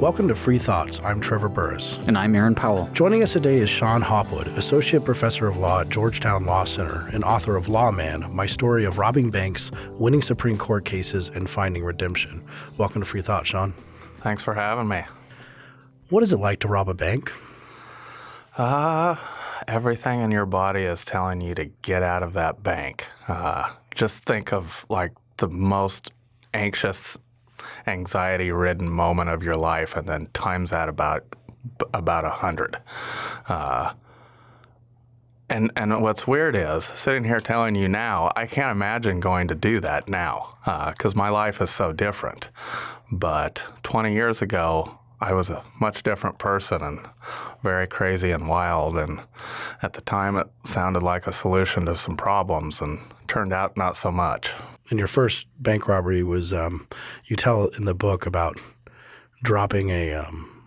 Welcome to Free Thoughts. I'm Trevor Burrus. And I'm Aaron Powell. Joining us today is Shon Hopwood, Associate Professor of Law at Georgetown Law Center and author of Lawman My Story of Robbing Banks, Winning Supreme Court Cases, and Finding Redemption. Welcome to Free Thoughts, Shon. Thanks for having me. What is it like to rob a bank? Uh, everything in your body is telling you to get out of that bank. Uh, just think of like the most anxious anxiety ridden moment of your life and then times that about about a hundred. Uh, and and what's weird is sitting here telling you now, I can't imagine going to do that now because uh, my life is so different. But 20 years ago, I was a much different person and very crazy and wild. And at the time, it sounded like a solution to some problems, and turned out not so much and your first bank robbery was um, you tell in the book about dropping a um,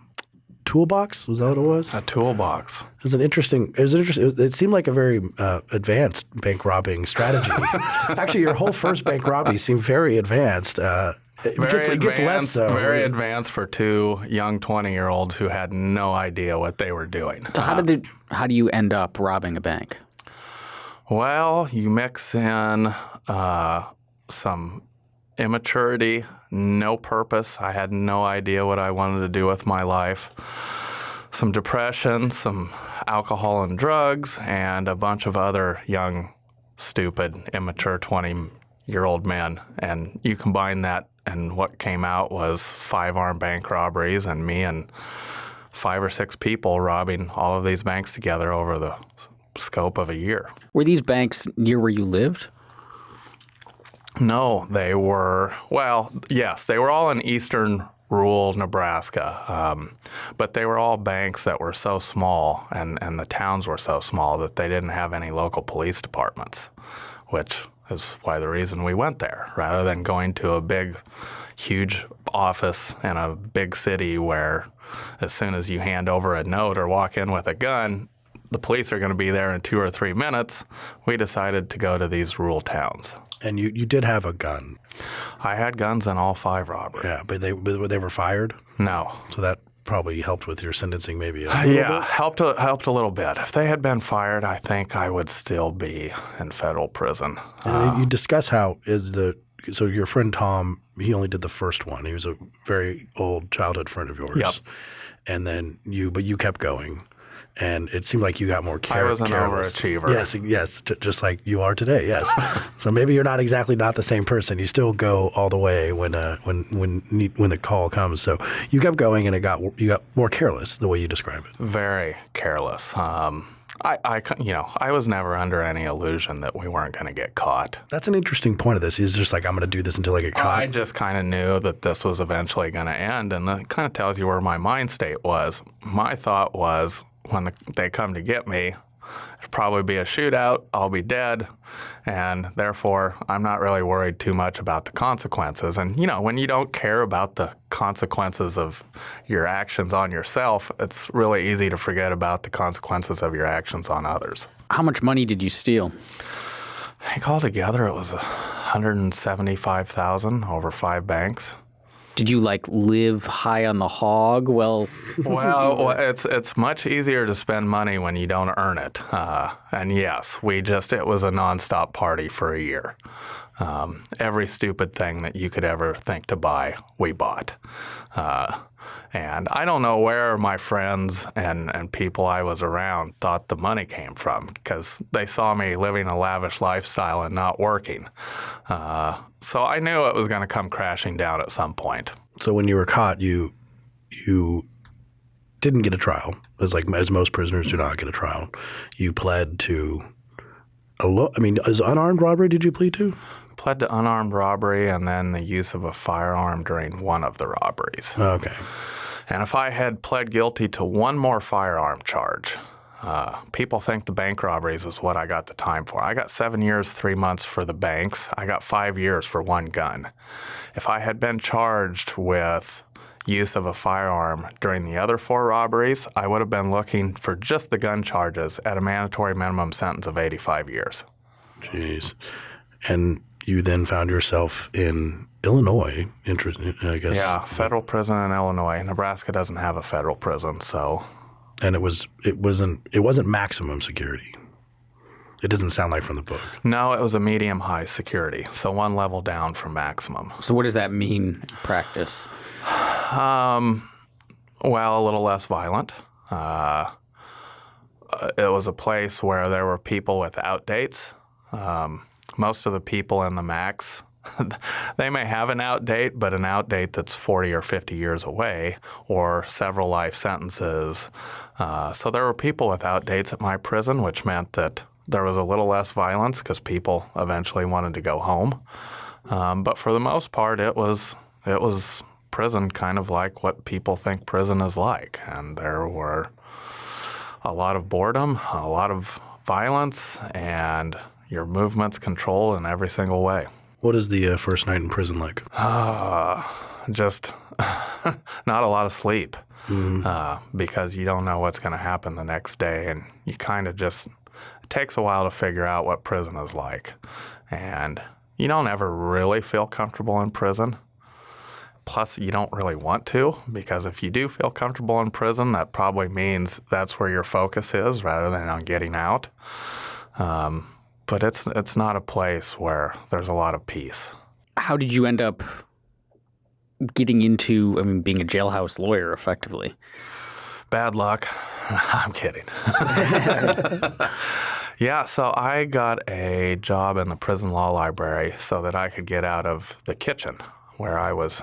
toolbox. Was that what it was? A toolbox. It was an interesting. It was interesting. It, it seemed like a very uh, advanced bank robbing strategy. Actually, your whole first bank robbery seemed very advanced. Uh, it very gets, advanced, it less so. Very advanced for two young twenty-year-olds who had no idea what they were doing. So how did they, how do you end up robbing a bank? Well, you mix in uh, some immaturity, no purpose. I had no idea what I wanted to do with my life. Some depression, some alcohol and drugs, and a bunch of other young, stupid, immature 20 year old men. And you combine that, and what came out was five armed bank robberies, and me and five or six people robbing all of these banks together over the scope of a year. Were these banks near where you lived? No, they were, well, yes, they were all in eastern rural Nebraska. Um, but they were all banks that were so small and, and the towns were so small that they didn't have any local police departments, which is why the reason we went there rather than going to a big, huge office in a big city where as soon as you hand over a note or walk in with a gun, the police are going to be there in two or three minutes. We decided to go to these rural towns. And you, you did have a gun. I had guns in all five robberies. Yeah, but they but they were fired. No. So that probably helped with your sentencing, maybe. yeah, bit? helped a, helped a little bit. If they had been fired, I think I would still be in federal prison. Uh, you discuss how is the so your friend Tom. He only did the first one. He was a very old childhood friend of yours. Yep. And then you, but you kept going and it seemed like you got more care- I was an careless. overachiever. Yes, yes, just like you are today. Yes. so maybe you're not exactly not the same person. You still go all the way when uh, when when when the call comes. So you kept going, and it got you got more careless the way you describe it. Very careless. Um, I, I, you know, I was never under any illusion that we weren't going to get caught. That's an interesting point of this. He's just like, I'm going to do this until I get caught. I just kind of knew that this was eventually going to end, and that kind of tells you where my mind state was. My thought was, when the, they come to get me, it'll probably be a shootout. I'll be dead. And therefore, I'm not really worried too much about the consequences. And, you know, when you don't care about the consequences of your actions on yourself, it's really easy to forget about the consequences of your actions on others. How much money did you steal? I think altogether it was 175,000 over five banks. Did you like live high on the hog? Well, well, it's it's much easier to spend money when you don't earn it. Uh, and yes, we just it was a nonstop party for a year. Um, every stupid thing that you could ever think to buy, we bought. Uh, and I don't know where my friends and, and people I was around thought the money came from because they saw me living a lavish lifestyle and not working. Uh, so I knew it was going to come crashing down at some point. So when you were caught, you you didn't get a trial, as like as most prisoners do not get a trial. You pled to a lo- I mean, is unarmed robbery? Did you plead to? Pled to unarmed robbery and then the use of a firearm during one of the robberies. Okay. And if I had pled guilty to one more firearm charge, uh, people think the bank robberies is what I got the time for. I got seven years, three months for the banks. I got five years for one gun. If I had been charged with use of a firearm during the other four robberies, I would have been looking for just the gun charges at a mandatory minimum sentence of 85 years. Jeez. And you then found yourself in Illinois. Inter- I guess. Yeah, federal prison in Illinois. Nebraska doesn't have a federal prison, so And it was it wasn't it wasn't maximum security. It doesn't sound like from the book. no, it was a medium high security, so one level down from maximum. So what does that mean in practice? Well, a little less violent. Uh, it was a place where there were people with outdates. Um, most of the people in the max, they may have an outdate, but an outdate that's 40 or 50 years away, or several life sentences. Uh, so there were people with outdates at my prison, which meant that there was a little less violence because people eventually wanted to go home. Um, but for the most part, it was it was prison kind of like what people think prison is like, and there were a lot of boredom, a lot of violence, and your movements controlled in every single way. What is the uh, first night in prison like? Just not a lot of sleep uh, because you don't know what's going to happen the next day, and you kind of just it takes a while to figure out what prison is like, and you don't ever really feel comfortable in prison. Plus, you don't really want to because if you do feel comfortable in prison, that probably means that's where your focus is rather than on getting out. Um, but it's it's not a place where there's a lot of peace. How did you end up getting into, I mean, being a jailhouse lawyer effectively? Bad luck. I'm kidding. yeah, so I got a job in the prison law library so that I could get out of the kitchen where I was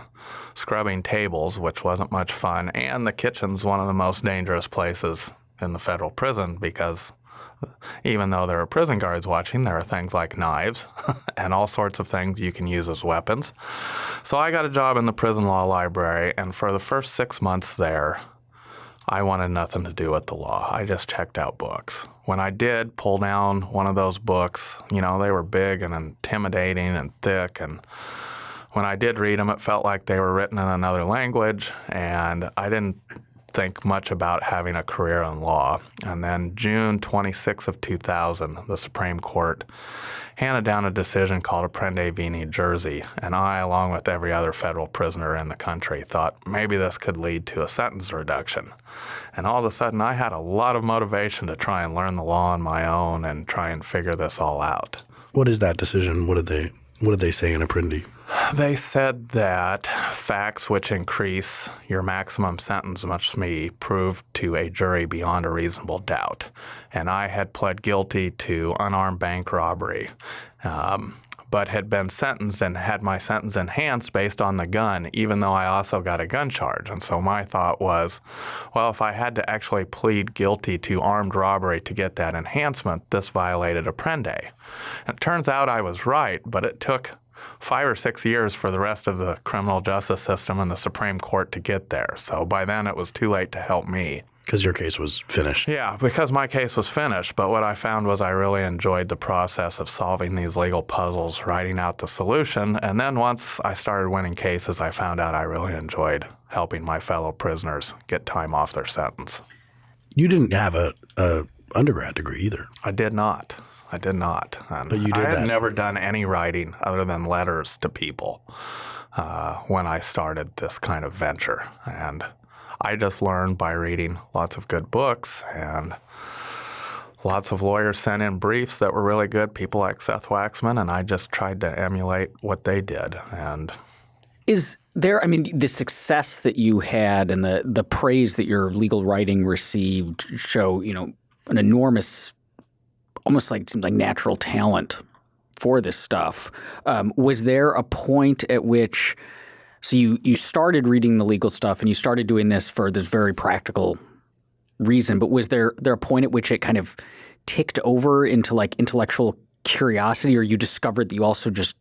scrubbing tables, which wasn't much fun. And the kitchen's one of the most dangerous places in the federal prison because even though there are prison guards watching, there are things like knives and all sorts of things you can use as weapons. So I got a job in the prison law library, and for the first six months there, I wanted nothing to do with the law. I just checked out books. When I did pull down one of those books, you know, they were big and intimidating and thick. And when I did read them, it felt like they were written in another language. And I didn't think much about having a career in law. And then June 26 of 2000, the Supreme Court handed down a decision called Apprendi v. New Jersey. And I, along with every other federal prisoner in the country, thought maybe this could lead to a sentence reduction. And all of a sudden, I had a lot of motivation to try and learn the law on my own and try and figure this all out. What is that decision? What did they What did they say in Apprendi? They said that facts which increase your maximum sentence must be proved to a jury beyond a reasonable doubt. And I had pled guilty to unarmed bank robbery, um, but had been sentenced and had my sentence enhanced based on the gun, even though I also got a gun charge. And so my thought was, well, if I had to actually plead guilty to armed robbery to get that enhancement, this violated Apprendi. And it turns out I was right, but it took five or six years for the rest of the criminal justice system and the Supreme Court to get there. So by then it was too late to help me. Because your case was finished. Yeah, because my case was finished. But what I found was I really enjoyed the process of solving these legal puzzles, writing out the solution. And then once I started winning cases, I found out I really enjoyed helping my fellow prisoners get time off their sentence. You didn't have a, a undergrad degree either. I did not. I did not. And But you did I had that. never done any writing other than letters to people uh, when I started this kind of venture. And I just learned by reading lots of good books and lots of lawyers sent in briefs that were really good, people like Seth Waxman, and I just tried to emulate what they did. And Is there, I mean, the success that you had and the, the praise that your legal writing received show, you know, an enormous, almost like seemed like natural talent for this stuff. Um, was there a point at which, so you, you started reading the legal stuff and you started doing this for this very practical reason, but was there, there a point at which it kind of ticked over into like intellectual curiosity or you discovered that you also just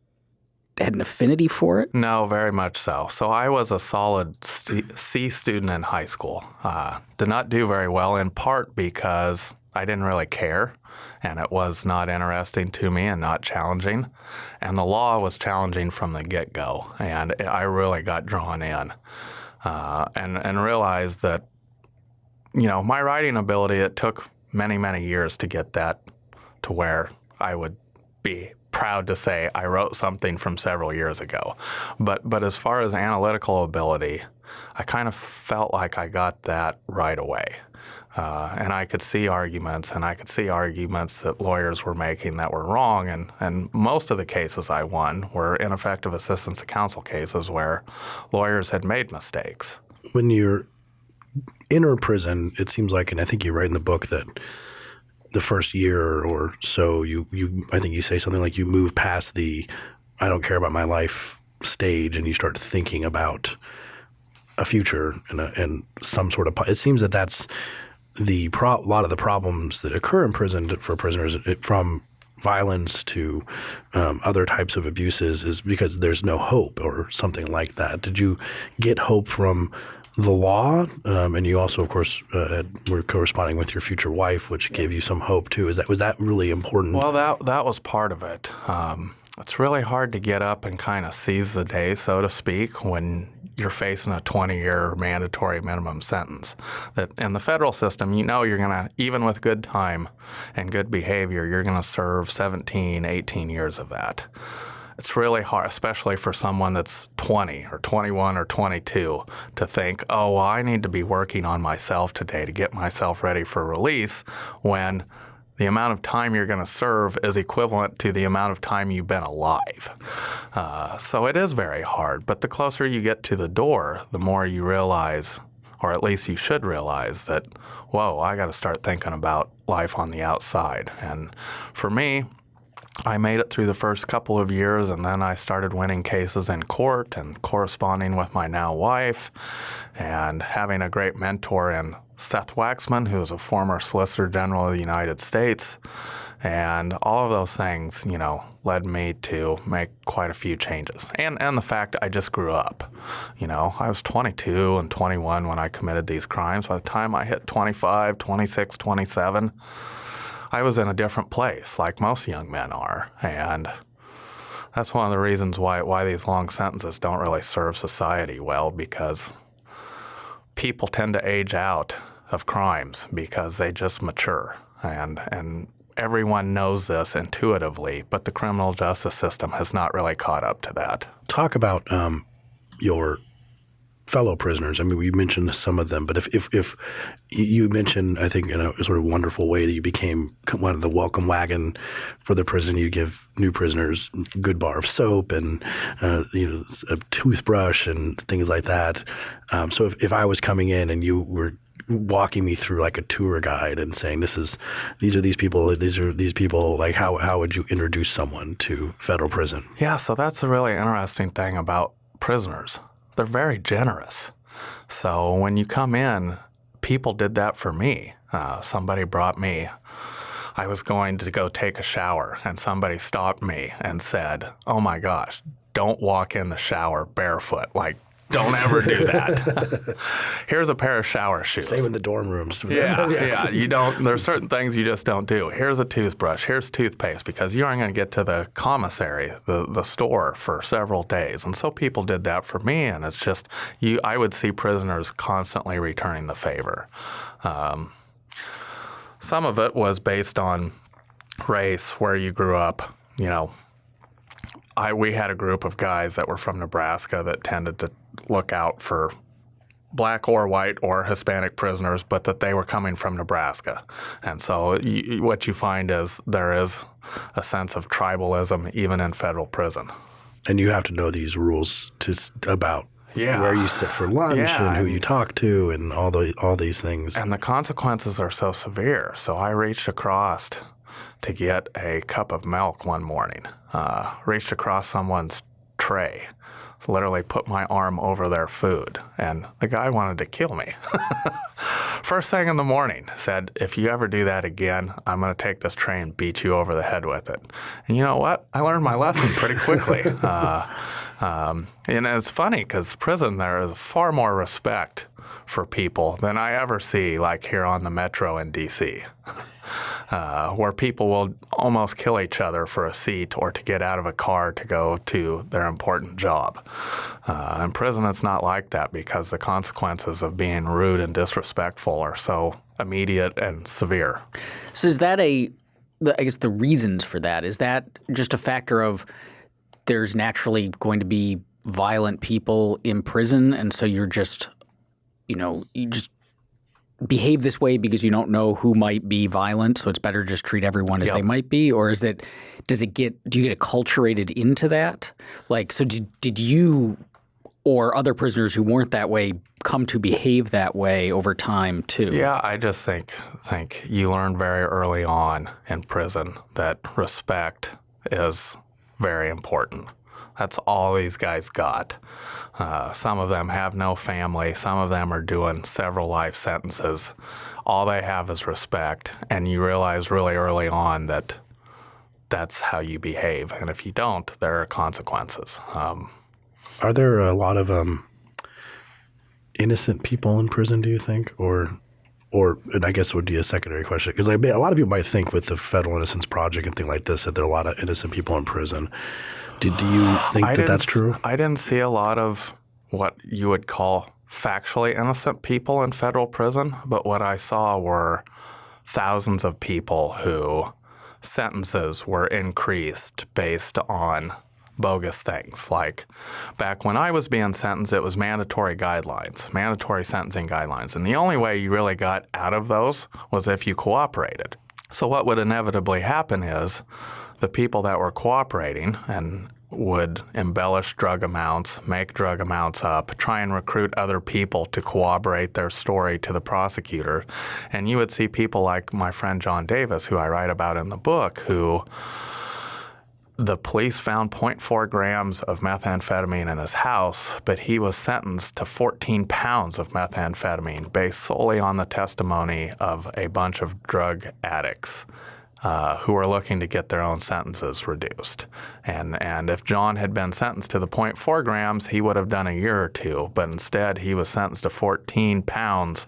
had an affinity for it? No, very much so. So I was a solid C student in high school. Uh, did not do very well, in part because I didn't really care, and it was not interesting to me and not challenging. And the law was challenging from the get go, and I really got drawn in uh, and and realized that you know my writing ability. It took many many years to get that to where I would be proud to say I wrote something from several years ago. But but as far as analytical ability, I kind of felt like I got that right away. Uh, and I could see arguments, and I could see arguments that lawyers were making that were wrong. And, and most of the cases I won were ineffective assistance to counsel cases where lawyers had made mistakes. When you're in a prison, it seems like, and I think you write in the book that the first year or so, you you I think you say something like you move past the I don't care about my life stage, and you start thinking about a future and a, and some sort of. It seems that that's the pro- a lot of the problems that occur in prison for prisoners from violence to um, other types of abuses is because there's no hope or something like that. Did you get hope from the law, um, and you also, of course, uh, were corresponding with your future wife, which gave you some hope too. Is that was that really important? Well, that that was part of it. Um, it's really hard to get up and kind of seize the day, so to speak, when you're facing a 20-year mandatory minimum sentence. That in the federal system, you know you're going to, even with good time and good behavior, you're going to serve 17, 18 years of that it's really hard, especially for someone that's 20 or 21 or 22, to think, oh, well, I need to be working on myself today to get myself ready for release when the amount of time you're going to serve is equivalent to the amount of time you've been alive. Uh, so it is very hard. But the closer you get to the door, the more you realize, or at least you should realize, that, whoa, I got to start thinking about life on the outside. And for me, I made it through the first couple of years, and then I started winning cases in court and corresponding with my now wife, and having a great mentor in Seth Waxman, who is a former Solicitor General of the United States. And all of those things, you know, led me to make quite a few changes. And and the fact I just grew up. You know, I was 22 and 21 when I committed these crimes. By the time I hit 25, 26, 27, I was in a different place, like most young men are, and that's one of the reasons why why these long sentences don't really serve society well because people tend to age out of crimes because they just mature and and everyone knows this intuitively, but the criminal justice system has not really caught up to that. Talk about um, your fellow prisoners. I mean, we mentioned some of them, but if, if, if you mentioned, I think in a sort of wonderful way that you became one of the welcome wagon for the prison. You give new prisoners good bar of soap and uh, you know a toothbrush and things like that. Um, so if, if I was coming in and you were walking me through like a tour guide and saying this is these are these people these are these people like how how would you introduce someone to federal prison yeah so that's a really interesting thing about prisoners they're very generous. So when you come in, people did that for me. Uh, somebody brought me. I was going to go take a shower, and somebody stopped me and said, "Oh my gosh, don't walk in the shower barefoot. Like don't ever do that. Here's a pair of shower shoes. Same in the dorm rooms. Yeah, yeah. You don't. There's certain things you just don't do. Here's a toothbrush. Here's toothpaste because you aren't going to get to the commissary, the the store, for several days. And so people did that for me, and it's just you. I would see prisoners constantly returning the favor. Um, some of it was based on race, where you grew up. You know, I we had a group of guys that were from Nebraska that tended to look out for black or white or Hispanic prisoners, but that they were coming from Nebraska. And so you, what you find is there is a sense of tribalism even in federal prison. And you have to know these rules to about yeah. where you sit for lunch yeah, and who you talk to and all the all these things. And the consequences are so severe. So I reached across to get a cup of milk one morning. Uh, reached across someone's tray literally put my arm over their food. And the guy wanted to kill me. First thing in the morning, said, if you ever do that again, I'm going to take this tray and beat you over the head with it. And you know what? I learned my lesson pretty quickly. uh, um, and it's funny because prison there is far more respect for people than I ever see, like here on the metro in D.C., uh, where people will almost kill each other for a seat or to get out of a car to go to their important job. Uh, in prison, it's not like that because the consequences of being rude and disrespectful are so immediate and severe. So is that a I guess the reasons for that? Is that just a factor of there's naturally going to be violent people in prison, and so you're just, you know, you just behave this way because you don't know who might be violent, so it's better to just treat everyone as Yep. they might be, or is it? Does it get? Do you get acculturated into that? Like, so did did you or other prisoners who weren't that way come to behave that way over time too? Yeah, I just think think you learn very early on in prison that respect is very important. That's all these guys got. Uh, some of them have no family. Some of them are doing several life sentences. All they have is respect, and you realize really early on that that's how you behave. And if you don't, there are consequences. Um, Are there a lot of um, innocent people in prison? Do you think, or, or, and I guess would be a secondary question because like, a lot of people might think with the Federal Innocence Project and things like this that there are a lot of innocent people in prison. Do, do you think I that that's true? I didn't see a lot of what you would call factually innocent people in federal prison, but what I saw were thousands of people who sentences were increased based on bogus things. Like back when I was being sentenced, it was mandatory guidelines, mandatory sentencing guidelines. And the only way you really got out of those was if you cooperated. So what would inevitably happen is the people that were cooperating and would embellish drug amounts, make drug amounts up, try and recruit other people to corroborate their story to the prosecutor. And you would see people like my friend John Davis, who I write about in the book, who the police found 0.4 grams of methamphetamine in his house, but he was sentenced to 14 pounds of methamphetamine based solely on the testimony of a bunch of drug addicts. Uh, who were looking to get their own sentences reduced. And, and if John had been sentenced to the 0.4 grams, he would have done a year or two. But instead, he was sentenced to 14 pounds,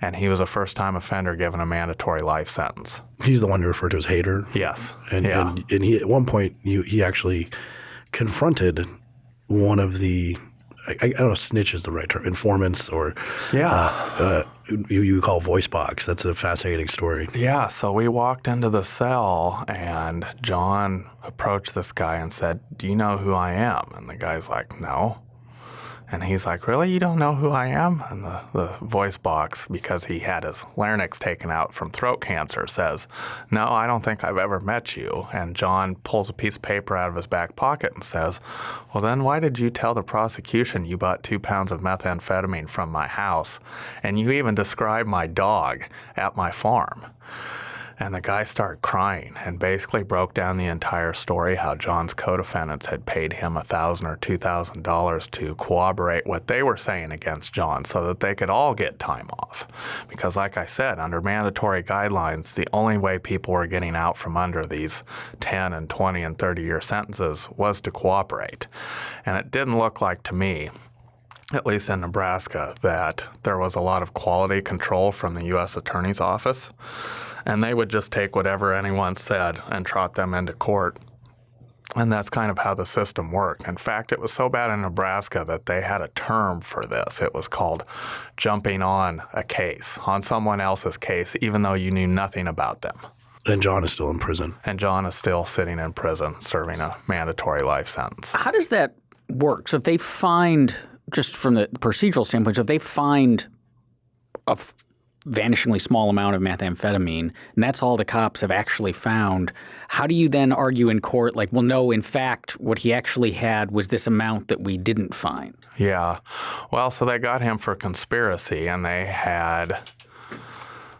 and he was a first time offender given a mandatory life sentence. He's the one you refer to as hater. Yes. And, yeah. and and he at one point you, he actually confronted one of the I, I don't know if snitch is the right term informants or yeah. uh, you, you call voice box. That's a fascinating story. Yeah, so we walked into the cell and John approached this guy and said, Do you know who I am? And the guy's like, No. And he's like, Really? You don't know who I am? And the, the voice box, because he had his larynx taken out from throat cancer, says, No, I don't think I've ever met you. And John pulls a piece of paper out of his back pocket and says, Well, then why did you tell the prosecution you bought two pounds of methamphetamine from my house? And you even described my dog at my farm. And the guy started crying and basically broke down the entire story how John's co-defendants had paid him a thousand or two thousand dollars to corroborate what they were saying against John so that they could all get time off. Because like I said, under mandatory guidelines, the only way people were getting out from under these 10 and 20 and 30 year sentences was to cooperate. And it didn't look like to me at least in Nebraska, that there was a lot of quality control from the U.S. Attorney's Office. And they would just take whatever anyone said and trot them into court. And that's kind of how the system worked. In fact, it was so bad in Nebraska that they had a term for this. It was called jumping on a case, on someone else's case, even though you knew nothing about them. And John is still in prison. And John is still sitting in prison serving a mandatory life sentence. How does that work? So if they find, just from the procedural standpoint, so if they find a f- vanishingly small amount of methamphetamine, and that's all the cops have actually found, how do you then argue in court, like, well, no, in fact, what he actually had was this amount that we didn't find? Yeah. Well, so they got him for conspiracy, and they had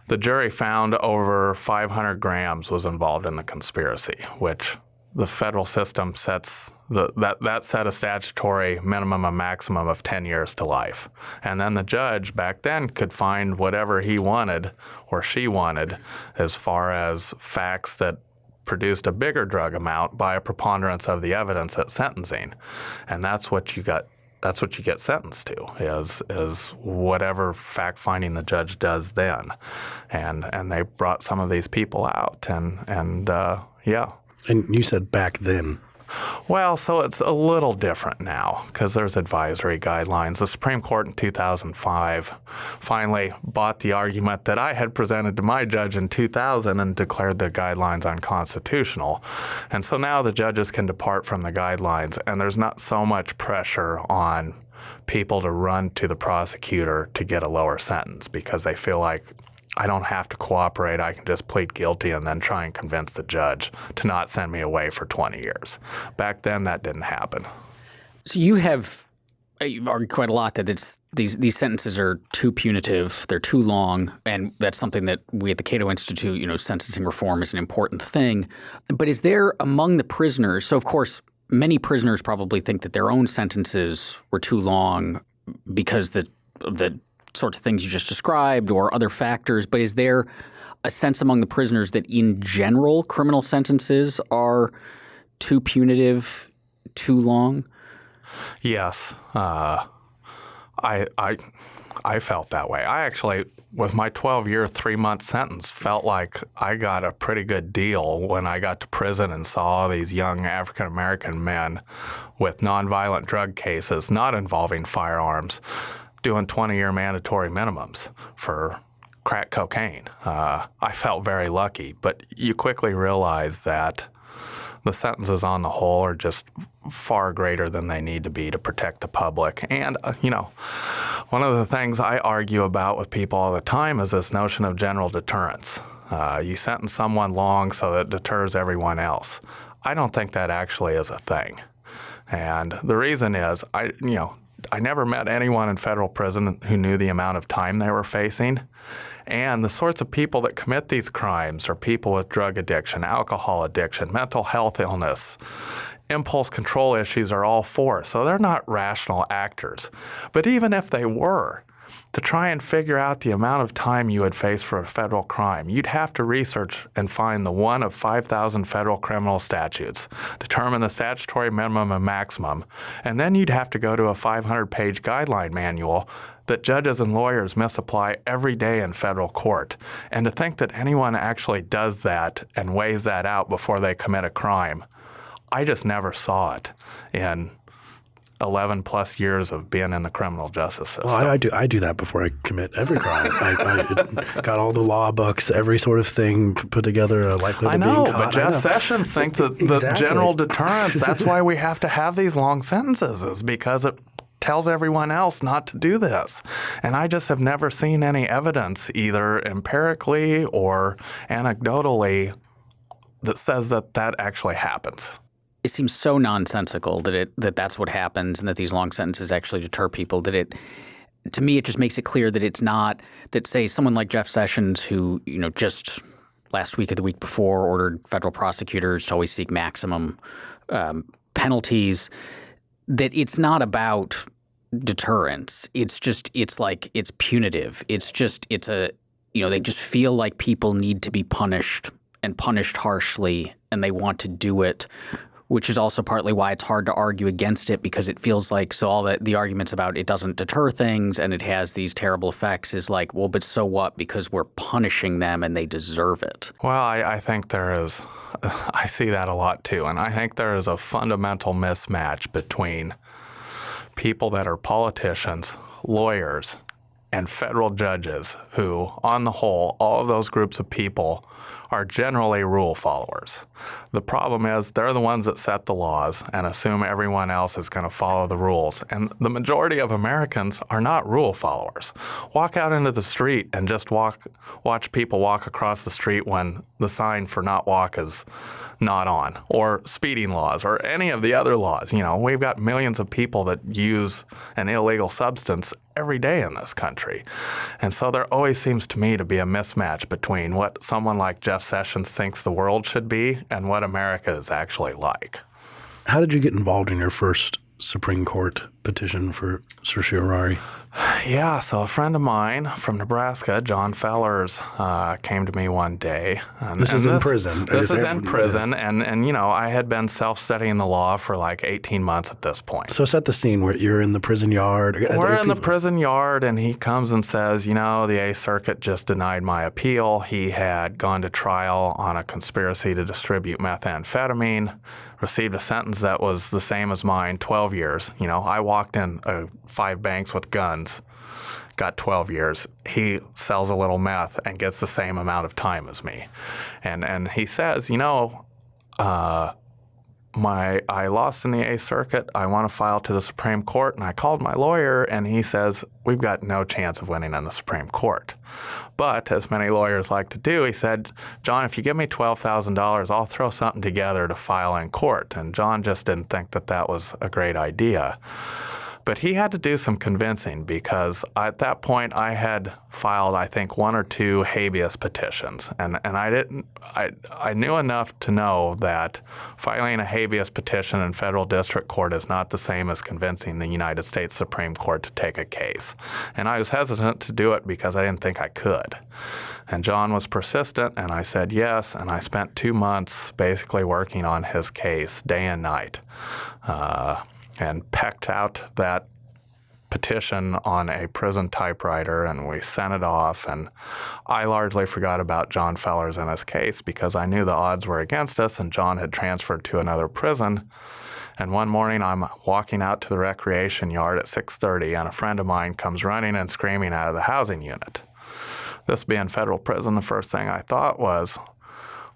the jury found over 500 grams was involved in the conspiracy, which the federal system sets the, that that set a statutory minimum and maximum of 10 years to life. And then the judge back then could find whatever he wanted or she wanted as far as facts that produced a bigger drug amount by a preponderance of the evidence at sentencing. And that's what you got that's what you get sentenced to is is whatever fact finding the judge does then. And and they brought some of these people out and and uh, yeah. And you said back then. Well, so it's a little different now because there's advisory guidelines. The Supreme Court in 2005 finally bought the argument that I had presented to my judge in 2000 and declared the guidelines unconstitutional. And so now the judges can depart from the guidelines, and there's not so much pressure on people to run to the prosecutor to get a lower sentence because they feel like I don't have to cooperate. I can just plead guilty and then try and convince the judge to not send me away for 20 years. Back then, that didn't happen. So you have uh, you've argued quite a lot that it's these these sentences are too punitive, they're too long, and that's something that we at the Cato Institute, you know, sentencing reform is an important thing. But is there among the prisoners? So of course, many prisoners probably think that their own sentences were too long because the the sorts of things you just described or other factors. But is there a sense among the prisoners that in general criminal sentences are too punitive, too long? Yes, uh, I I I felt that way. I actually, with my 12-year, three-month sentence, felt like I got a pretty good deal when I got to prison and saw all these young African American men with nonviolent drug cases, not involving firearms, doing 20-year mandatory minimums for crack cocaine. Uh, I felt very lucky, but you quickly realize that the sentences on the whole are just far greater than they need to be to protect the public. And, uh, you know, one of the things I argue about with people all the time is this notion of general deterrence. Uh, you sentence someone long so that it deters everyone else. I don't think that actually is a thing. And the reason is, I, you know, I never met anyone in federal prison who knew the amount of time they were facing. And the sorts of people that commit these crimes are people with drug addiction, alcohol addiction, mental health illness, impulse control issues are all four. So they're not rational actors. But even if they were, to try and figure out the amount of time you would face for a federal crime, you'd have to research and find the one of 5,000 federal criminal statutes, determine the statutory minimum and maximum, and then you'd have to go to a 500 page guideline manual that judges and lawyers misapply every day in federal court. And to think that anyone actually does that and weighs that out before they commit a crime, I just never saw it in 11 plus years of being in the criminal justice system. Well, I, I do I do that before I commit every crime. I, I got all the law books, every sort of thing put together, likely to I know, being caught. but Jeff Sessions thinks that the general deterrence, that's why we have to have these long sentences, is because it tells everyone else not to do this. And I just have never seen any evidence, either empirically or anecdotally, that says that that actually happens. It seems so nonsensical that it that that's what happens and that these long sentences actually deter people that it to me it just makes it clear that it's not that say someone like Jeff Sessions who you know just last week or the week before ordered federal prosecutors to always seek maximum um, penalties that it's not about deterrence. It's just it's like it's punitive. It's just it's a you know they just feel like people need to be punished and punished harshly and they want to do it which is also partly why it's hard to argue against it because it feels like so all the, the arguments about it doesn't deter things and it has these terrible effects is like well but so what because we're punishing them and they deserve it Well, I, I think there is, I see that a lot too. And I think there is a fundamental mismatch between people that are politicians, lawyers, and federal judges who, on the whole, all of those groups of people are generally rule followers. The problem is they're the ones that set the laws and assume everyone else is going to follow the rules. And the majority of Americans are not rule followers. Walk out into the street and just walk watch people walk across the street when the sign for not walk is not on or speeding laws or any of the other laws. You know, we've got millions of people that use an illegal substance every day in this country. And so there always seems to me to be a mismatch between what someone like Jeff Sessions thinks the world should be and what America is actually like. How did you get involved in your first Supreme Court petition for certiorari? Yeah, so a friend of mine from Nebraska, John Fellers, uh, came to me one day. And, This and is in prison. This is in prison, and and you know I had been self-studying the law for like 18 months at this point. So set the scene where you're in the prison yard. We're in the prison yard, and he comes and says, You know, the Eighth Circuit just denied my appeal. He had gone to trial on a conspiracy to distribute methamphetamine. Received a sentence that was the same as mine, 12 years. You know, I walked in uh, five banks with guns, got 12 years. He sells a little meth and gets the same amount of time as me. And and he says, you know, uh, my I lost in the Eighth Circuit. I want to file to the Supreme Court, and I called my lawyer, and he says we've got no chance of winning in the Supreme Court. But as many lawyers like to do, he said, John, if you give me twelve thousand dollars, I'll throw something together to file in court. And John just didn't think that that was a great idea. But he had to do some convincing because at that point I had filed, I think, one or two habeas petitions, and, and I didn't. I I knew enough to know that filing a habeas petition in federal district court is not the same as convincing the United States Supreme Court to take a case, and I was hesitant to do it because I didn't think I could. And John was persistent, and I said yes, and I spent two months basically working on his case day and night. Uh, and pecked out that petition on a prison typewriter and we sent it off and I largely forgot about John Fellers and his case because I knew the odds were against us and John had transferred to another prison and one morning I'm walking out to the recreation yard at 6:30 and a friend of mine comes running and screaming out of the housing unit. This being federal prison, the first thing I thought was,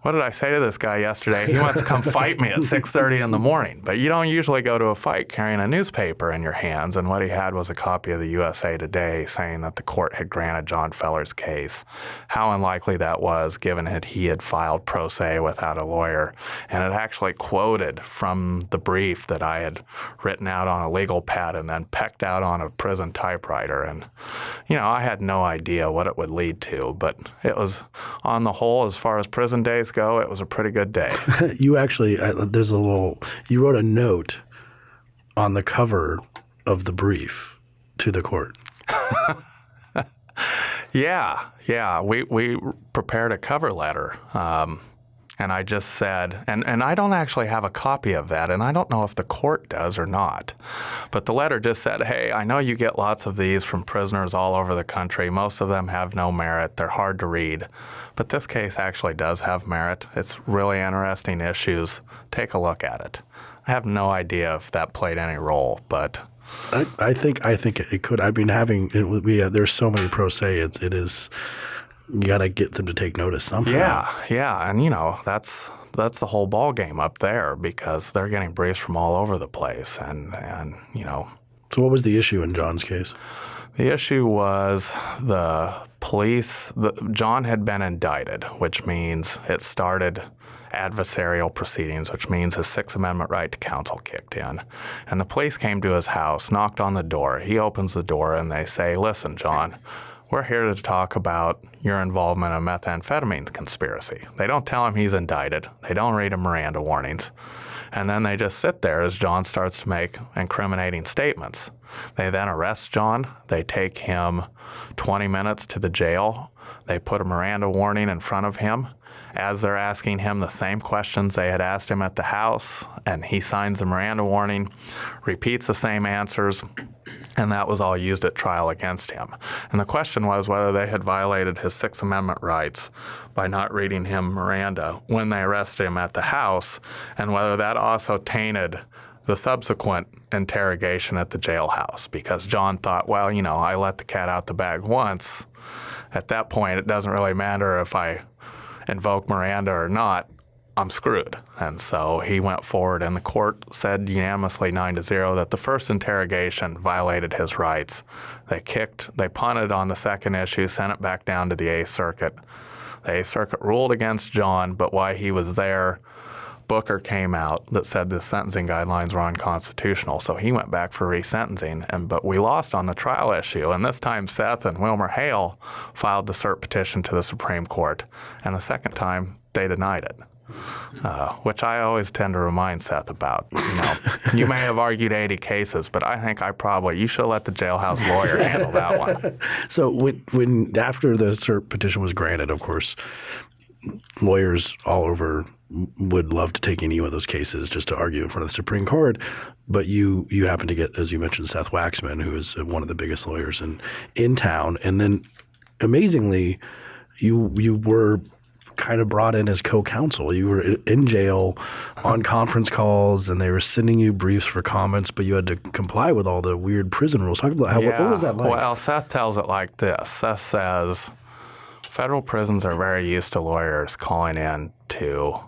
what did I say to this guy yesterday? He wants to come fight me at 6:30 in the morning. But you don't usually go to a fight carrying a newspaper in your hands. And what he had was a copy of the USA Today saying that the court had granted John Feller's case. How unlikely that was, given that he had filed pro se without a lawyer, and it actually quoted from the brief that I had written out on a legal pad and then pecked out on a prison typewriter. And you know, I had no idea what it would lead to, but it was on the whole, as far as prison days go, it was a pretty good day. you actually, there's a little, you wrote a note on the cover of the brief to the court. yeah, yeah. We, we prepared a cover letter. Um, and I just said, and, and I don't actually have a copy of that, and I don't know if the court does or not. But the letter just said, hey, I know you get lots of these from prisoners all over the country. Most of them have no merit, they're hard to read. But this case actually does have merit. It's really interesting issues. Take a look at it. I have no idea if that played any role, but I, I think I think it, could. I mean, having it, we uh, there's so many pro se. It's it is you got to get them to take notice somehow. Yeah, yeah, and you know that's that's the whole ball game up there because they're getting briefs from all over the place, and and you know. So what was the issue in John's case? The issue was the police. The, John had been indicted, which means it started adversarial proceedings, which means his Sixth Amendment right to counsel kicked in. And the police came to his house, knocked on the door. He opens the door and they say, Listen, John, we're here to talk about your involvement in a methamphetamine conspiracy. They don't tell him he's indicted, they don't read him Miranda warnings. And then they just sit there as John starts to make incriminating statements. They then arrest John. They take him 20 minutes to the jail. They put a Miranda warning in front of him as they're asking him the same questions they had asked him at the house, and he signs the Miranda warning, repeats the same answers, and that was all used at trial against him. And the question was whether they had violated his Sixth Amendment rights by not reading him Miranda when they arrested him at the house, and whether that also tainted the subsequent interrogation at the jailhouse because John thought, well, you know, I let the cat out the bag once. At that point, it doesn't really matter if I invoke Miranda or not. I'm screwed. And so he went forward, and the court said unanimously, nine to zero, that the first interrogation violated his rights. They kicked, they punted on the second issue, sent it back down to the Eighth Circuit. The Eighth Circuit ruled against John, but why he was there, Booker came out that said the sentencing guidelines were unconstitutional. So he went back for resentencing, and but we lost on the trial issue. And this time, Seth and WilmerHale filed the cert petition to the Supreme Court, and the second time they denied it. Uh, which I always tend to remind Seth about. You know, you may have argued 80 cases, but I think I probably you should let the jailhouse lawyer handle that one. So when when after the cert petition was granted, of course, lawyers all over would love to take any of those cases just to argue in front of the Supreme Court. But you you happen to get, as you mentioned, Seth Waxman, who is one of the biggest lawyers in in town, and then amazingly, you you were kind of brought in as co-counsel. You were in jail on conference calls, and they were sending you briefs for comments, but you had to comply with all the weird prison rules. Talk about how what, what was that like? Well, Seth tells it like this. Seth says federal prisons are very used to lawyers calling in to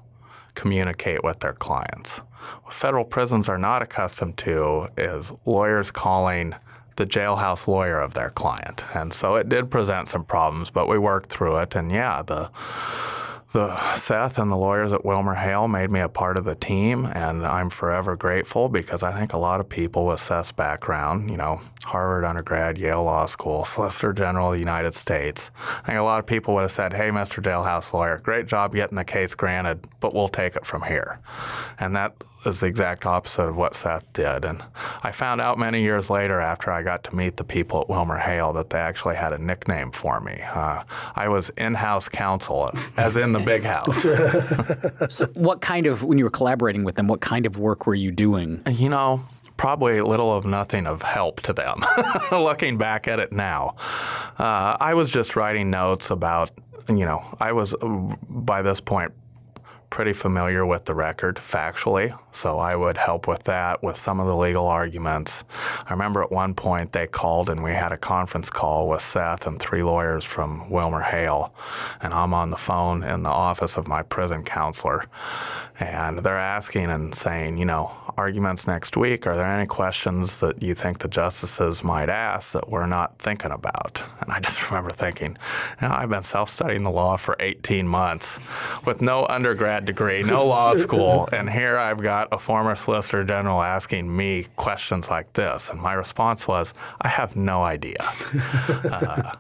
communicate with their clients. What federal prisons are not accustomed to is lawyers calling the jailhouse lawyer of their client. And so it did present some problems, but we worked through it. And yeah, the the Seth and the lawyers at WilmerHale made me a part of the team, and I'm forever grateful because I think a lot of people with Seth's background, you know, Harvard undergrad, Yale Law School, Solicitor General of the United States, I think a lot of people would have said, "Hey, Mr. Jailhouse lawyer, great job getting the case granted, but we'll take it from here," and that is the exact opposite of what Seth did. And I found out many years later after I got to meet the people at WilmerHale that they actually had a nickname for me. Uh, I was in-house counsel, as in the big house. so what kind of, when you were collaborating with them, what kind of work were you doing? You know, probably little of nothing of help to them, looking back at it now. Uh, I was just writing notes about, you know, I was uh, by this point pretty familiar with the record factually, so I would help with that, with some of the legal arguments. I remember at one point they called and we had a conference call with Seth and three lawyers from WilmerHale, and I'm on the phone in the office of my prison counselor, and they're asking and saying, you know, arguments next week, are there any questions that you think the justices might ask that we're not thinking about? And I just remember thinking, you know, I've been self-studying the law for 18 months with no undergrad degree, no law school, and here I've got a former Solicitor General asking me questions like this. And my response was, I have no idea. Uh,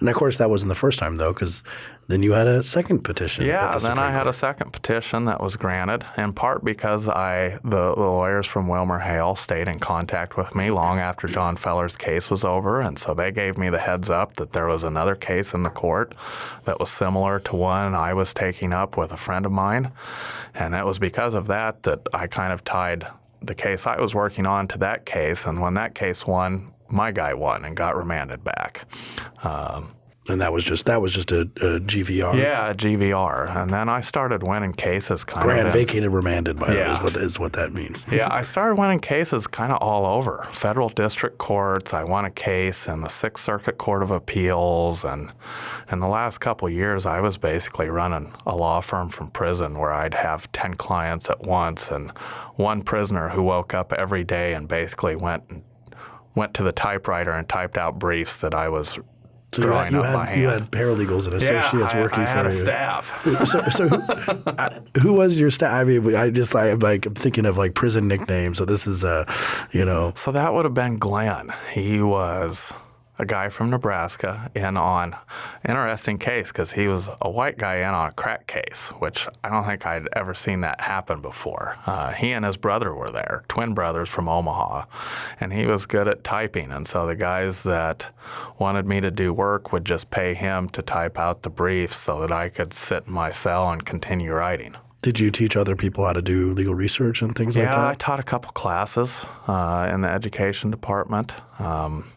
and of course, that wasn't the first time, though, because then you had a second petition. Yeah, the then I had a second petition that was granted, in part because I the, the lawyers from WilmerHale stayed in contact with me long after John Fellers' case was over, and so they gave me the heads up that there was another case in the court that was similar to one I was taking up with a friend of mine, and it was because of that that I kind of tied the case I was working on to that case, and when that case won, my guy won and got remanded back. Um, and that was just that was just a, a GVR. Yeah, a GVR, and then I started winning cases. Kind Grant of vacated, remanded by yeah. is what, is what that means. Yeah, I started winning cases kind of all over federal district courts. I won a case in the Sixth Circuit Court of Appeals, and in the last couple years, I was basically running a law firm from prison where I'd have ten clients at once, and one prisoner who woke up every day and basically went and went to the typewriter and typed out briefs that I was so drawing you had, you had, you had paralegals and associates yeah, working I, I for had you. a staff. so, so who, who, was your staff? I mean, I just I, like I'm thinking of like prison nicknames. So this is uh, you know. So that would have been Glenn. He was a guy from Nebraska in on interesting case because he was a white guy in on a crack case, which I don't think I'd ever seen that happen before. Uh, he and his brother were there, twin brothers from Omaha, and he was good at typing. And so the guys that wanted me to do work would just pay him to type out the briefs so that I could sit in my cell and continue writing. Did you teach other people how to do legal research and things yeah, like that? Yeah, I taught a couple classes uh, in the education department. Um,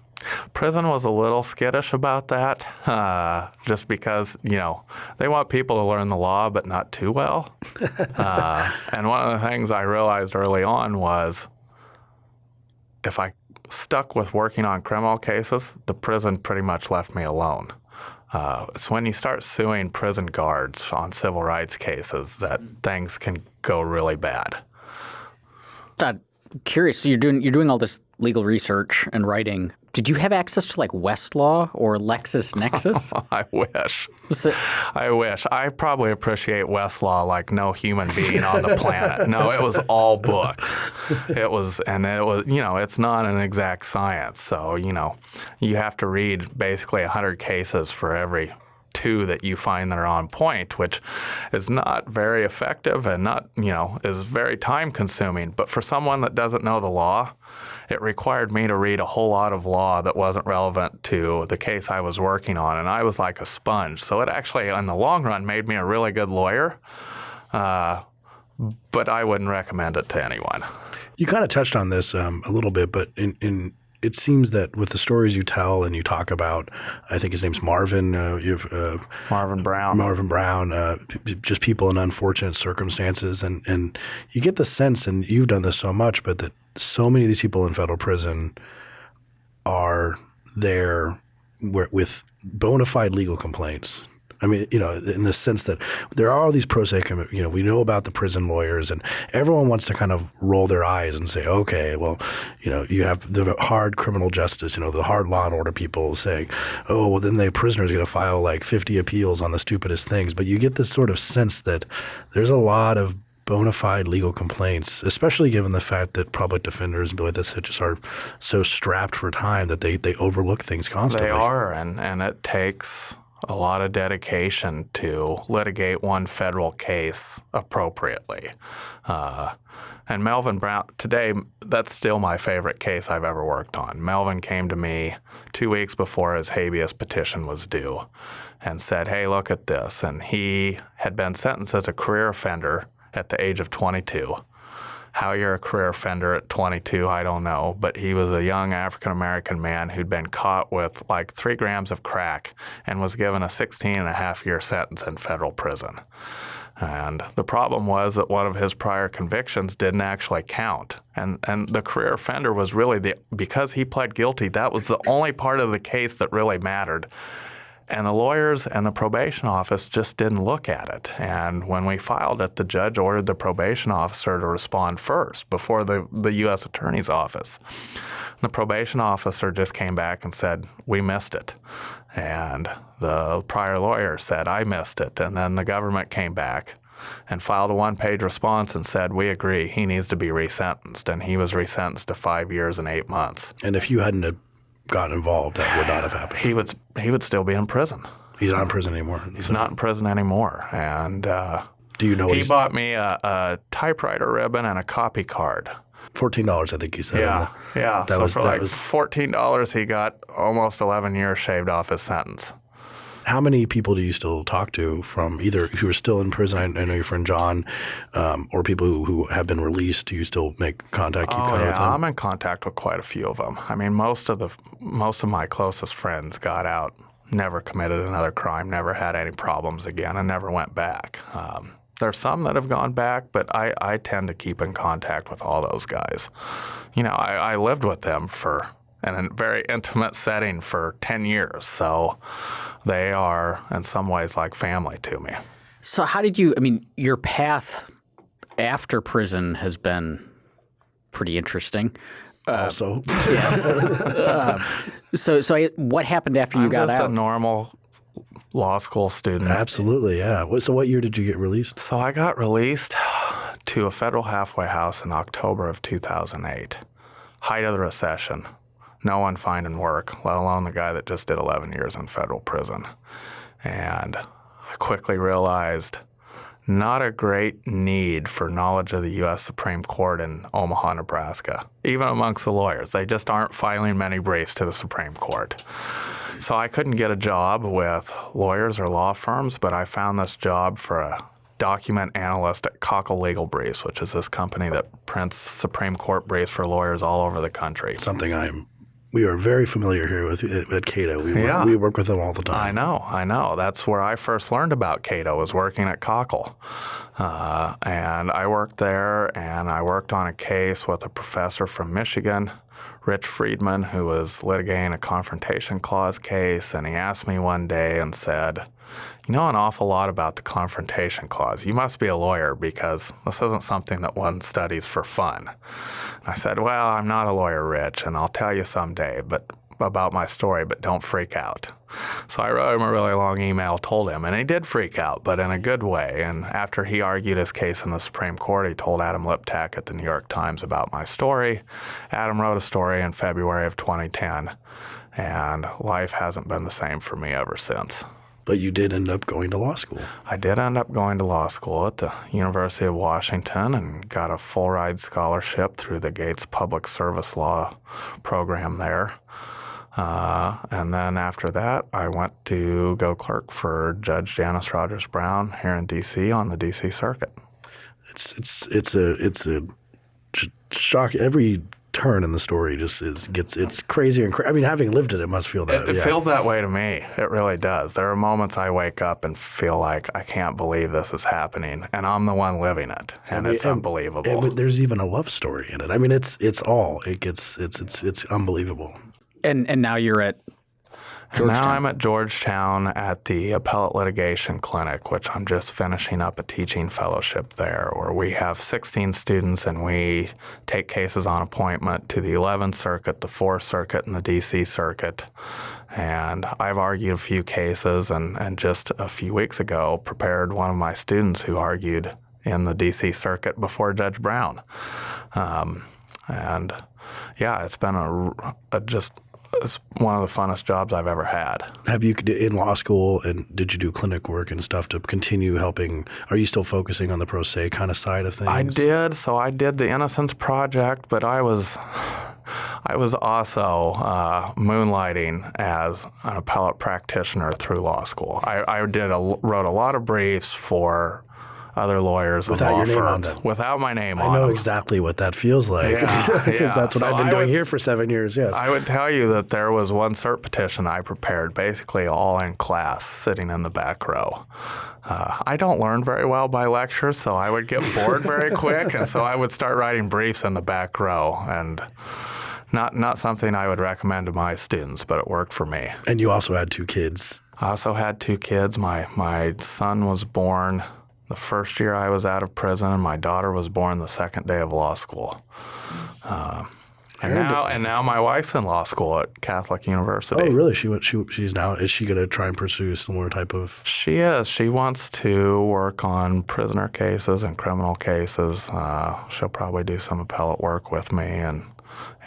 Prison was a little skittish about that, uh, just because you know they want people to learn the law, but not too well. uh, and one of the things I realized early on was if I stuck with working on criminal cases, the prison pretty much left me alone. Uh, it's when you start suing prison guards on civil rights cases that things can go really bad. I'm curious. So you're doing you're doing all this legal research and writing. Did you have access to like Westlaw or LexisNexis? I wish. So, I wish. I probably appreciate Westlaw like no human being on the planet. No, it was all books. It was, and it was, you know, it's not an exact science. So, you know, you have to read basically 100 cases for every two that you find that are on point, which is not very effective and not, you know, is very time consuming. But for someone that doesn't know the law, it required me to read a whole lot of law that wasn't relevant to the case I was working on, and I was like a sponge. So it actually, in the long run, made me a really good lawyer. Uh, but I wouldn't recommend it to anyone. You kind of touched on this um, a little bit, but in, in it seems that with the stories you tell and you talk about, I think his name's Marvin. Uh, you've uh, Marvin Brown. Marvin Brown, uh, just people in unfortunate circumstances, and and you get the sense, and you've done this so much, but that so many of these people in federal prison are there with bona fide legal complaints. I mean, you know, in the sense that there are all these pro se, you know, we know about the prison lawyers, and everyone wants to kind of roll their eyes and say, okay, well, you know, you have the hard criminal justice, you know, the hard law and order people saying, oh, well, then the prisoner's going to file like 50 appeals on the stupidest things. But you get this sort of sense that there's a lot of bona fide legal complaints, especially given the fact that public defenders and like this just are so strapped for time that they, they overlook things constantly. They are, and, and it takes a lot of dedication to litigate one federal case appropriately. Uh, and Melvin Brown, today, that's still my favorite case I've ever worked on. Melvin came to me two weeks before his habeas petition was due and said, Hey, look at this. And he had been sentenced as a career offender at the age of 22. How you're a career offender at 22, I don't know. But he was a young African American man who'd been caught with like three grams of crack and was given a 16 and a half year sentence in federal prison. And the problem was that one of his prior convictions didn't actually count. And, and the career offender was really the, because he pled guilty, that was the only part of the case that really mattered. And the lawyers and the probation office just didn't look at it. And when we filed it, the judge ordered the probation officer to respond first before the, the U.S. Attorney's Office. The probation officer just came back and said, We missed it. And the prior lawyer said, I missed it. And then the government came back and filed a one page response and said, We agree, he needs to be resentenced. And he was resentenced to five years and eight months. And if you hadn't gotten involved, that would not have happened. He would, he would still be in prison. He's not in prison anymore. He's not in prison anymore. And uh, Do you know what he bought me a, a typewriter ribbon and a copy card. fourteen dollars? I think he said. Yeah, yeah. That so was- for that like was- fourteen dollars, he got almost eleven years shaved off his sentence. How many people do you still talk to from either who are still in prison? I, I know your friend John, um, or people who, who have been released. Do you still make contact? Keep Oh contact with yeah, them? I'm in contact with quite a few of them. I mean, most of the most of my closest friends got out, never committed another crime, never had any problems again, and never went back. Um, there's some that have gone back, but I, I tend to keep in contact with all those guys. You know, I, I lived with them for in a very intimate setting for 10 years, so they are in some ways like family to me. So how did you? I mean, your path after prison has been pretty interesting. Uh, also, yes. Uh, so, so I, what happened after you I'm got just out? a normal law school student. absolutely, yeah. So, what year did you get released? So I got released to a federal halfway house in October of 2008. Height of the recession. No one finding work, let alone the guy that just did 11 years in federal prison. And I quickly realized not a great need for knowledge of the U.S. Supreme Court in Omaha, Nebraska, even amongst the lawyers. They just aren't filing many briefs to the Supreme Court. So I couldn't get a job with lawyers or law firms, but I found this job for a document analyst at Cockle Legal Briefs, which is this company that prints Supreme Court briefs for lawyers all over the country. Something I'm. We are very familiar here with at Cato. We, Yeah. work, we work with them all the time. I know, I know. That's where I first learned about Cato was working at Cockle. Uh, and I worked there and I worked on a case with a professor from Michigan, Rich Friedman, who was litigating a confrontation clause case. And he asked me one day and said, You know an awful lot about the confrontation clause. You must be a lawyer because this isn't something that one studies for fun. I said, Well, I'm not a lawyer, Rich, and I'll tell you someday but about my story, but don't freak out. So I wrote him a really long email, told him, and he did freak out, but in a good way. And after he argued his case in the Supreme Court, he told Adam Liptak at the New York Times about my story. Adam wrote a story in February of 2010, and life hasn't been the same for me ever since. But you did end up going to law school. I did end up going to law school at the University of Washington and got a full ride scholarship through the Gates Public Service Law program there. Uh, and then after that, I went to go clerk for Judge Janice Rogers Brown here in D.C. on the D.C. Circuit. It's it's it's a it's a sh- shock. Every turn in the story just is gets it's crazier and cra- I mean, having lived it, it must feel that. It yeah. feels that way to me. It really does. There are moments I wake up and feel like I can't believe this is happening, and I'm the one living it, and it's and- unbelievable. And there's even a love story in it. I mean, it's it's all it gets. It's it's it's unbelievable. And and now you're at And now I'm at Georgetown at the Appellate Litigation Clinic, which I'm just finishing up a teaching fellowship there, where we have 16 students and we take cases on appointment to the 11th Circuit, the 4th Circuit, and the DC Circuit. And I've argued a few cases, and, and just a few weeks ago, prepared one of my students who argued in the DC Circuit before Judge Brown. Um, and yeah, it's been a, a just it's one of the funnest jobs I've ever had. Have you in law school and did you do clinic work and stuff to continue helping? Are you still focusing on the pro se kind of side of things? I did. So I did the Innocence Project, but I was I was also uh, moonlighting as an appellate practitioner through law school. I, I did a, wrote a lot of briefs for other lawyers Without and law your name on firms without my name I on know them. exactly what that feels like Yeah, because yeah. that's what So I've been I doing would- here for seven years. Yes. I would tell you that there was one cert petition I prepared, basically all in class, sitting in the back row. Uh, I don't learn very well by lectures, so I would get bored very quick, and so I would start writing briefs in the back row, and not not something I would recommend to my students, but it worked for me. and you also had two kids. I also had two kids. My my son was born the first year I was out of prison, and my daughter was born the second day of law school. Um, and now, and now my wife's in law school at Catholic University. Oh, really? She went. She she's now. Is she going to try and pursue similar type of? She is. She wants to work on prisoner cases and criminal cases. Uh, she'll probably do some appellate work with me, and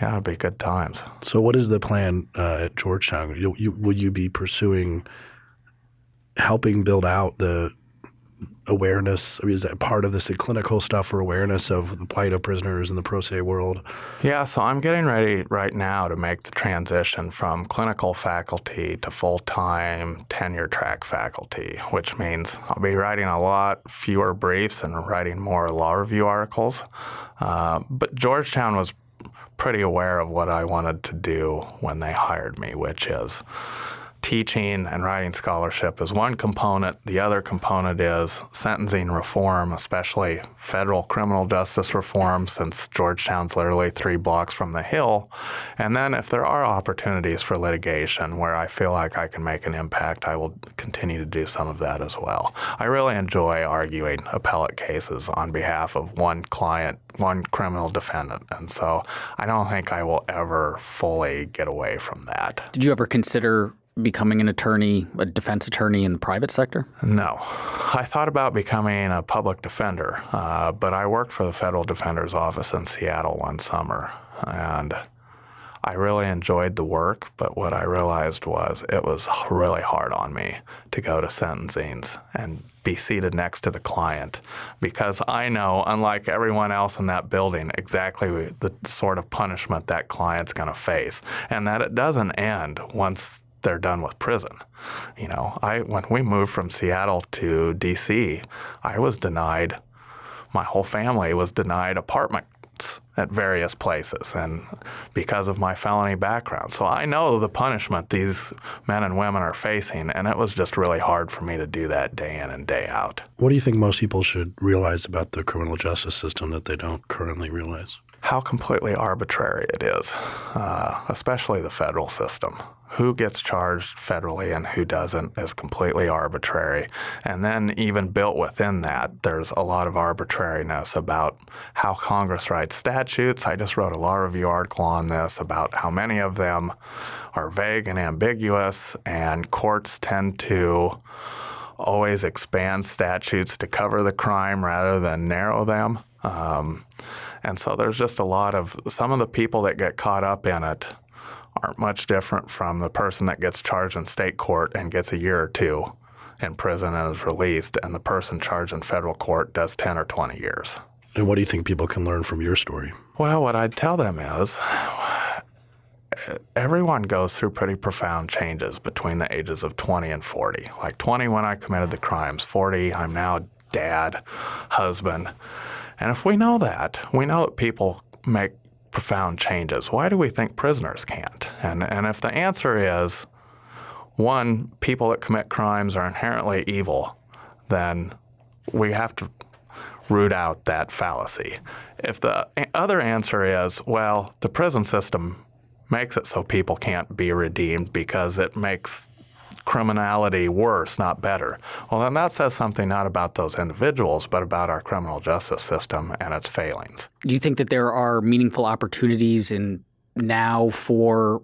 yeah, it'll be good times. So, what is the plan uh, at Georgetown? You, you, will you be pursuing helping build out the awareness? I mean, is that part of this clinical stuff or awareness of the plight of prisoners in the pro se world? Yeah, so I'm getting ready right now to make the transition from clinical faculty to full time tenure track faculty, which means I'll be writing a lot fewer briefs and writing more law review articles. Uh, but Georgetown was pretty aware of what I wanted to do when they hired me, which is teaching and writing scholarship is one component. The other component is sentencing reform, especially federal criminal justice reform, since Georgetown's literally three blocks from the Hill. And then if there are opportunities for litigation where I feel like I can make an impact, I will continue to do some of that as well. I really enjoy arguing appellate cases on behalf of one client, one criminal defendant. And so I don't think I will ever fully get away from that. Did you ever consider becoming an attorney, a defense attorney in the private sector? No. I thought about becoming a public defender, uh, but I worked for the Federal Defender's Office in Seattle one summer, and I really enjoyed the work, but what I realized was it was really hard on me to go to sentencings and be seated next to the client because I know, unlike everyone else in that building, exactly the sort of punishment that client's going to face, and that it doesn't end once they're done with prison. You know, I when we moved from Seattle to DC, I was denied my whole family was denied apartments at various places and because of my felony background. So I know the punishment these men and women are facing and it was just really hard for me to do that day in and day out. What do you think most people should realize about the criminal justice system that they don't currently realize? how completely arbitrary it is, uh, especially the federal system. Who gets charged federally and who doesn't is completely arbitrary. And then, even built within that, there's a lot of arbitrariness about how Congress writes statutes. I just wrote a law review article on this about how many of them are vague and ambiguous, and courts tend to always expand statutes to cover the crime rather than narrow them. Um, and so there's just a lot of some of the people that get caught up in it aren't much different from the person that gets charged in state court and gets a year or two in prison and is released, and the person charged in federal court does 10 or 20 years. And what do you think people can learn from your story? Well, what I'd tell them is everyone goes through pretty profound changes between the ages of 20 and 40. Like 20 when I committed the crimes, 40, I'm now dad, husband. And if we know that, we know that people make profound changes. Why do we think prisoners can't? And, and if the answer is one, people that commit crimes are inherently evil, then we have to root out that fallacy. If the other answer is, well, the prison system makes it so people can't be redeemed because it makes criminality worse, not better. Well, then that says something not about those individuals, but about our criminal justice system and its failings. Do you think that there are meaningful opportunities in now for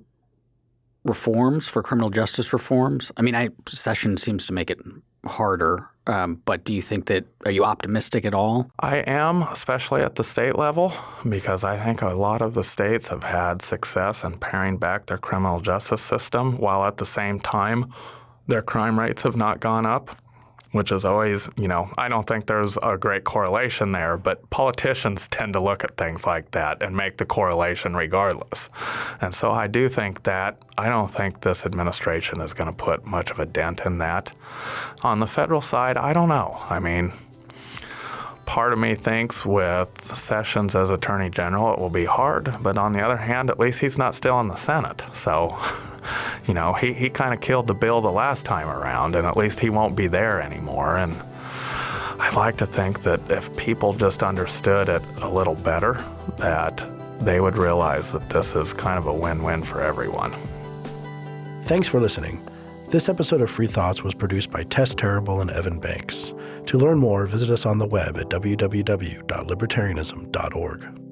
reforms, for criminal justice reforms? I mean, I, Sessions seems to make it harder. Um, but do you think that are you optimistic at all? I am, especially at the state level, because I think a lot of the states have had success in paring back their criminal justice system, while at the same time their crime rates have not gone up which is always, you know, I don't think there's a great correlation there, but politicians tend to look at things like that and make the correlation regardless. And so I do think that I don't think this administration is going to put much of a dent in that. On the federal side, I don't know. I mean, part of me thinks with Sessions as Attorney General, it will be hard. But on the other hand, at least he's not still in the Senate. So you know, he, he kind of killed the bill the last time around, and at least he won't be there anymore. And I'd like to think that if people just understood it a little better, that they would realize that this is kind of a win-win for everyone. Thanks for listening. This episode of Free Thoughts was produced by Tess Terrible and Evan Banks. To learn more, visit us on the web at www.libertarianism.org.